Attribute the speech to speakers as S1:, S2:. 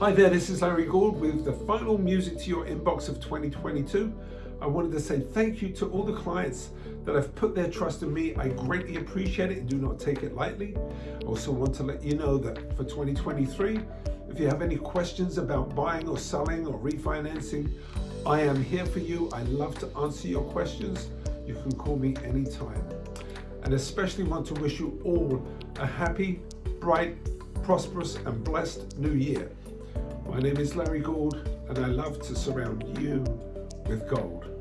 S1: Hi there, this is Larry Gould with the final music to your inbox of 2022. I wanted to say thank you to all the clients that have put their trust in me. I greatly appreciate it and do not take it lightly. I also want to let you know that for 2023, if you have any questions about buying or selling or refinancing, I am here for you. I love to answer your questions. You can call me anytime. And especially want to wish you all a happy, bright, prosperous and blessed new year. My name is Larry Gould and I love to surround you with gold.